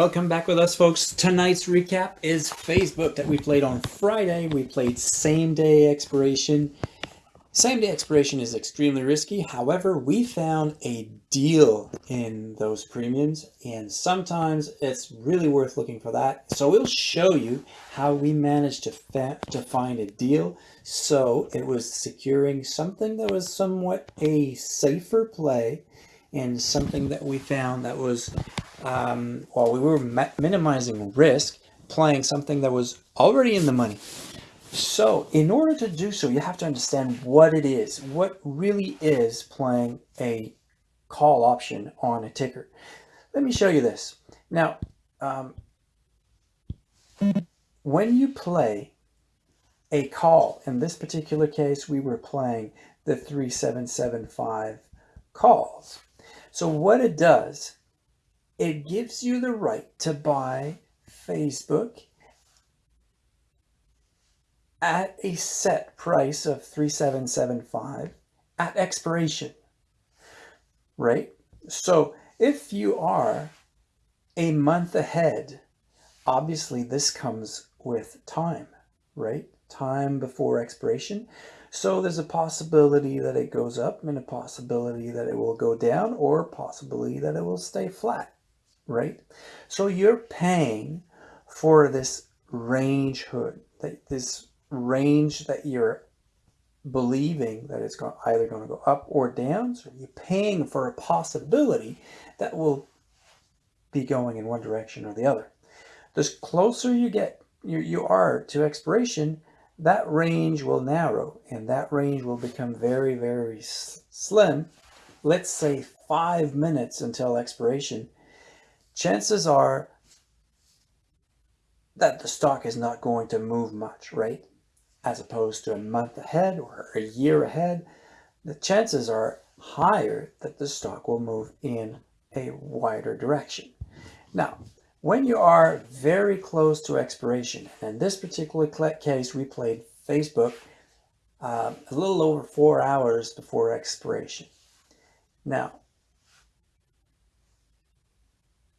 Welcome back with us, folks. Tonight's recap is Facebook that we played on Friday. We played same day expiration. Same day expiration is extremely risky. However, we found a deal in those premiums and sometimes it's really worth looking for that. So we'll show you how we managed to, to find a deal. So it was securing something that was somewhat a safer play and something that we found that was um, while we were minimizing risk, playing something that was already in the money. So in order to do so, you have to understand what it is, what really is playing a call option on a ticker. Let me show you this. Now, um, when you play a call, in this particular case, we were playing the 3775 calls. So what it does it gives you the right to buy Facebook at a set price of 3775 at expiration, right? So if you are a month ahead, obviously this comes with time, right? Time before expiration. So there's a possibility that it goes up and a possibility that it will go down or a possibility that it will stay flat right? So you're paying for this range hood, this range that you're believing that it's either going to go up or down. So you're paying for a possibility that will be going in one direction or the other. The closer you get, you, you are to expiration, that range will narrow and that range will become very, very slim. Let's say five minutes until expiration chances are that the stock is not going to move much, right? As opposed to a month ahead or a year ahead, the chances are higher that the stock will move in a wider direction. Now, when you are very close to expiration, and in this particular case, we played Facebook um, a little over four hours before expiration. Now,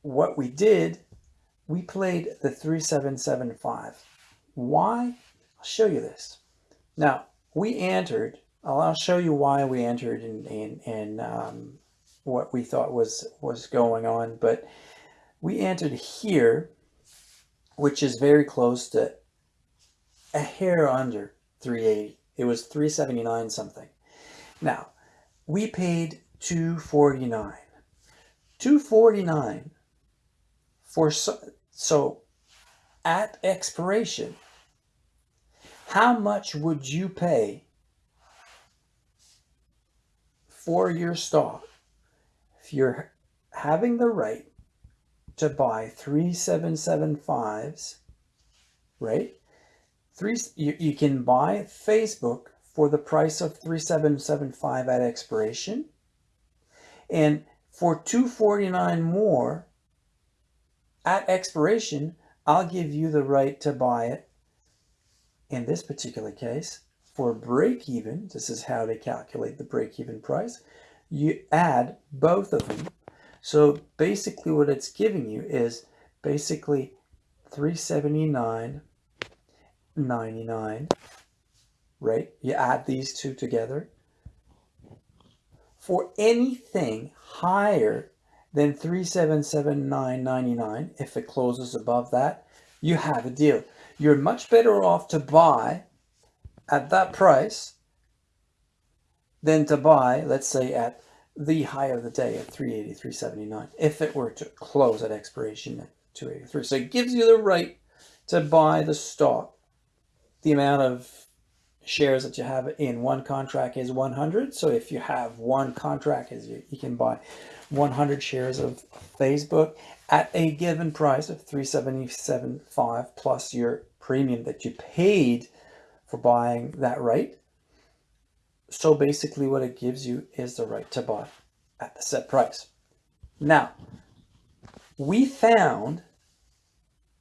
what we did, we played the 3775. Why? I'll show you this. Now, we entered, I'll show you why we entered and, and, and um, what we thought was, was going on, but we entered here, which is very close to a hair under 380. It was 379 something. Now, we paid 249. 249 for so, so at expiration, how much would you pay for your stock if you're having the right to buy 3775s, right? Three, you, you can buy Facebook for the price of 3775 at expiration. And for 249 more, at expiration, I'll give you the right to buy it. In this particular case, for break even, this is how they calculate the break even price. You add both of them. So basically what it's giving you is basically 379.99, right? You add these two together. For anything higher then 377.999 if it closes above that you have a deal. You're much better off to buy at that price than to buy let's say at the high of the day at 380 379 if it were to close at expiration at 283 so it gives you the right to buy the stock. The amount of shares that you have in one contract is 100 so if you have one contract is you, you can buy 100 shares of Facebook at a given price of 377.5 plus your premium that you paid for buying that right. So basically what it gives you is the right to buy at the set price. Now, we found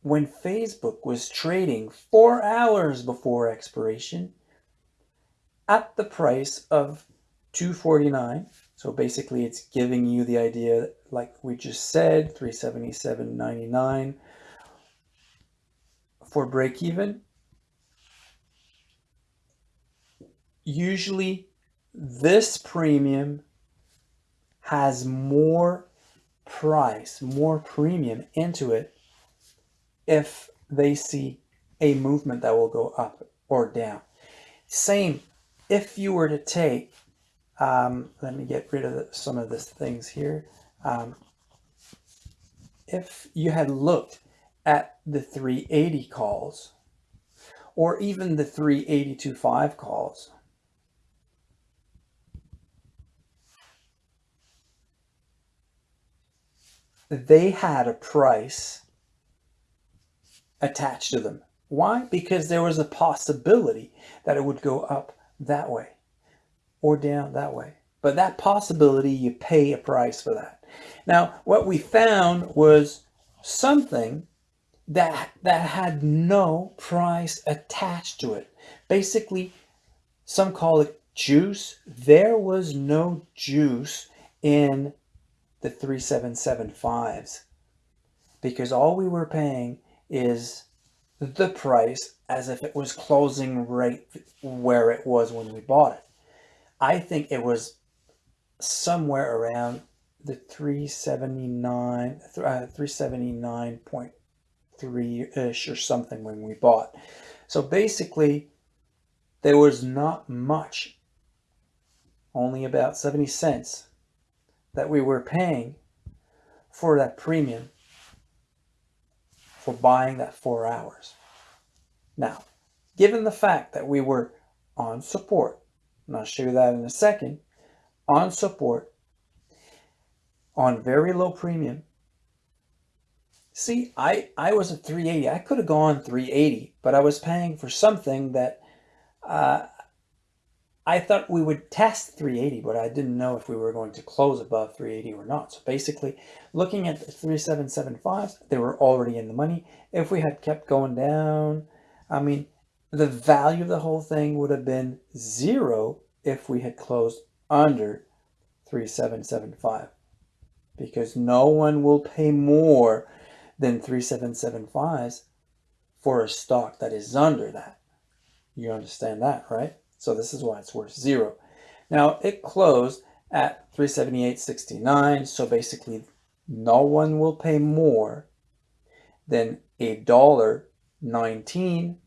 when Facebook was trading four hours before expiration at the price of 249 So basically it's giving you the idea, like we just said, 377.99 for break even. Usually this premium has more price, more premium into it if they see a movement that will go up or down. Same if you were to take, um, let me get rid of the, some of these things here. Um, if you had looked at the 380 calls or even the 382.5 calls, they had a price attached to them. Why? Because there was a possibility that it would go up that way or down that way. But that possibility, you pay a price for that. Now, what we found was something that, that had no price attached to it. Basically, some call it juice. There was no juice in the 3775s because all we were paying is the price as if it was closing right where it was when we bought it. I think it was somewhere around the 379 uh, 379.3 ish or something when we bought. So basically there was not much only about 70 cents that we were paying for that premium for buying that four hours. Now, given the fact that we were on support, and I'll show you that in a second, on support, on very low premium, see, I, I was at 380. I could have gone 380, but I was paying for something that uh, I thought we would test 380, but I didn't know if we were going to close above 380 or not. So basically, looking at the 3775s, they were already in the money. If we had kept going down, I mean, the value of the whole thing would have been zero if we had closed under 3775 because no one will pay more than 3775s for a stock that is under that. You understand that, right? So this is why it's worth zero. Now it closed at 378.69. So basically no one will pay more than a dollar 19.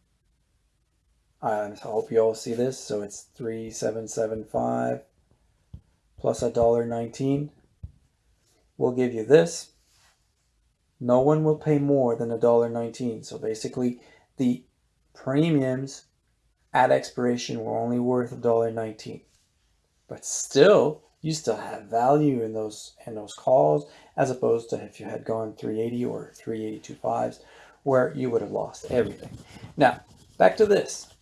Um, I hope you all see this. So it's 3775 plus a dollar 19 We'll give you this. No one will pay more than a dollar 19. So basically the premiums at expiration were only worth $1.19. But still, you still have value in those in those calls as opposed to if you had gone 380 or 382.5s where you would have lost everything. Now, back to this.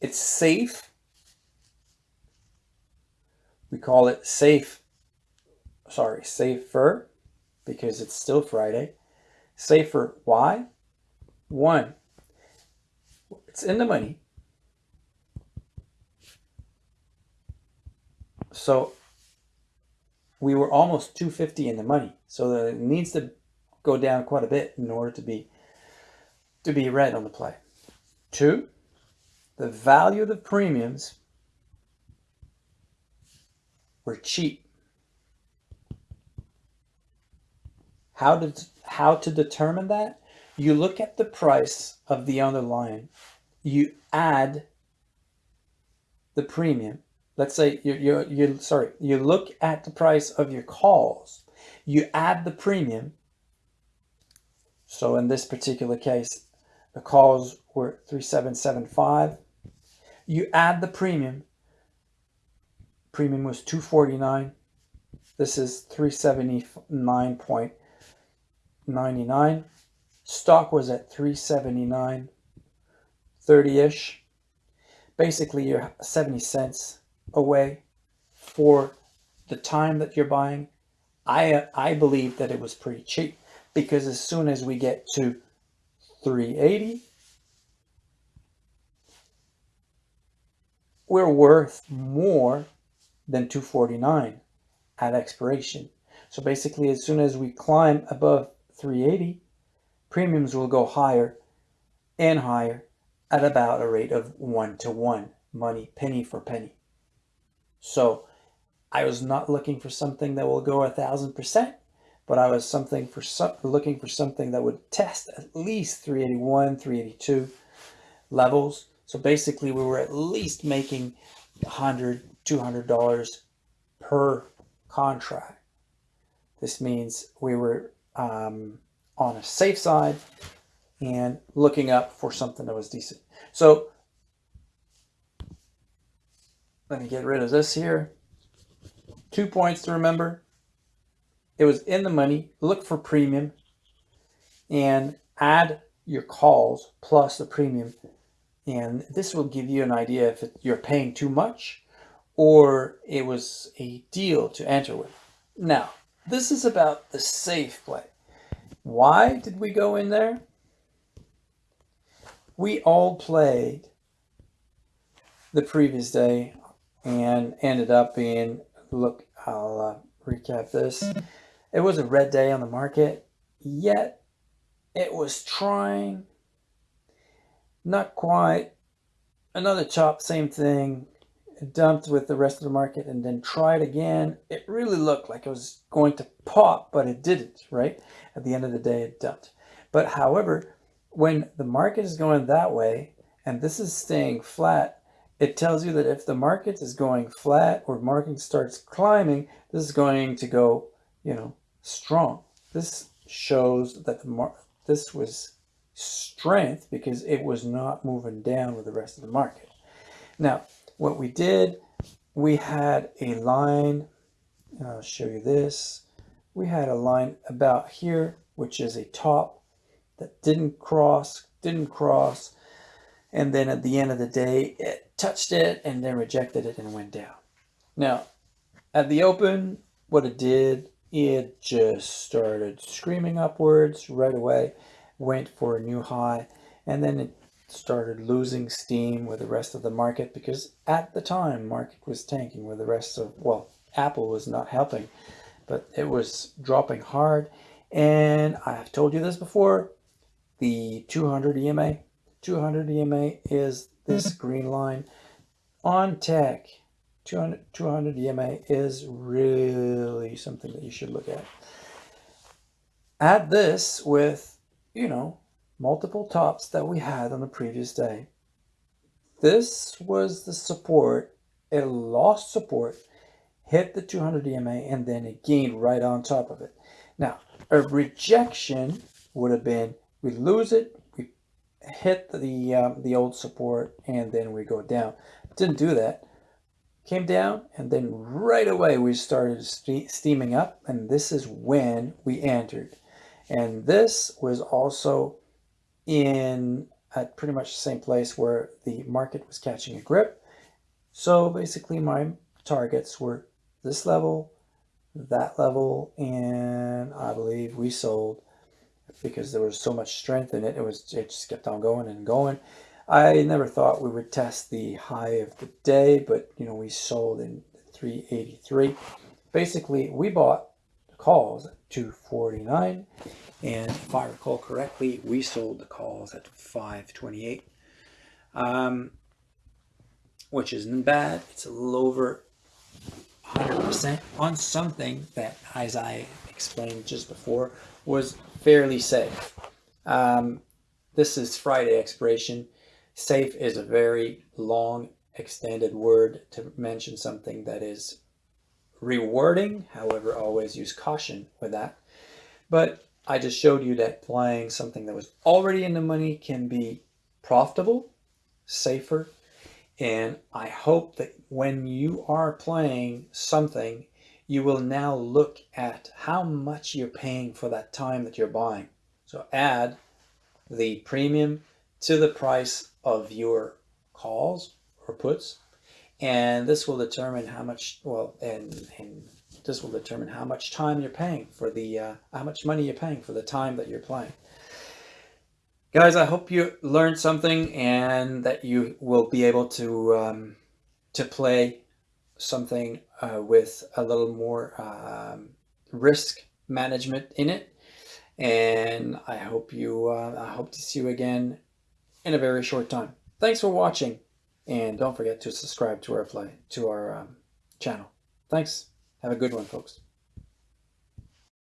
It's safe. We call it safe, sorry, safer because it's still Friday. Safer, why? One, it's in the money. So we were almost 250 in the money. So it needs to go down quite a bit in order to be to be red on the play. Two, the value of the premiums were cheap. How to how to determine that? You look at the price of the underlying you add the premium. Let's say you you you sorry, you look at the price of your calls. You add the premium. So in this particular case, the calls were 3775. You add the premium. Premium was 249. This is 379.99. Stock was at 379. 30-ish. Basically, you're 70 cents away for the time that you're buying. I, I believe that it was pretty cheap because as soon as we get to 380, we're worth more than 249 at expiration. So basically, as soon as we climb above 380, premiums will go higher and higher at about a rate of one to one, money penny for penny. So I was not looking for something that will go a thousand percent, but I was something for some, looking for something that would test at least 381, 382 levels. So basically we were at least making 100, 200 dollars per contract. This means we were um, on a safe side and looking up for something that was decent. So let me get rid of this here. Two points to remember. It was in the money. Look for premium and add your calls plus the premium. And this will give you an idea if you're paying too much or it was a deal to enter with. Now, this is about the safe play. Why did we go in there? We all played the previous day and ended up being, look, I'll uh, recap this. It was a red day on the market, yet it was trying, not quite, another chop, same thing, dumped with the rest of the market and then tried again. It really looked like it was going to pop, but it didn't, right? At the end of the day, it dumped. But however, when the market is going that way, and this is staying flat, it tells you that if the market is going flat or market starts climbing, this is going to go, you know, strong. This shows that the mar this was strength because it was not moving down with the rest of the market. Now, what we did, we had a line, I'll show you this. We had a line about here, which is a top that didn't cross, didn't cross. And then at the end of the day, it touched it and then rejected it and went down. Now, at the open, what it did, it just started screaming upwards right away, went for a new high, and then it started losing steam with the rest of the market because at the time market was tanking with the rest of well apple was not helping but it was dropping hard. And i've told you this before the 200 ema 200 ema is this green line. On tech 200 200 ema is really something that you should look at. Add this with you know multiple tops that we had on the previous day. This was the support. It lost support, hit the 200 EMA, and then it gained right on top of it. Now, a rejection would have been we lose it, we hit the um, the old support, and then we go down. Didn't do that. Came down, and then right away we started ste steaming up, and this is when we entered. And this was also in at pretty much the same place where the market was catching a grip. So basically my targets were this level, that level, and I believe we sold because there was so much strength in it. It was it just kept on going and going. I never thought we would test the high of the day, but you know, we sold in 383. Basically, we bought calls at 249 and if I recall correctly, we sold the calls at 528, um, which isn't bad. It's a little over 100% on something that, as I explained just before, was fairly safe. Um, this is Friday expiration. Safe is a very long extended word to mention something that is rewarding. However, always use caution with that. But I just showed you that playing something that was already in the money can be profitable, safer, and I hope that when you are playing something, you will now look at how much you're paying for that time that you're buying. So add the premium to the price of your calls or puts, and this will determine how much, well, and, and this will determine how much time you're paying for the, uh, how much money you're paying for the time that you're playing. Guys, I hope you learned something and that you will be able to, um, to play something uh, with a little more um, risk management in it. And I hope you, uh, I hope to see you again in a very short time. Thanks for watching. And don't forget to subscribe to our fly, to our um, channel. Thanks. Have a good one, folks.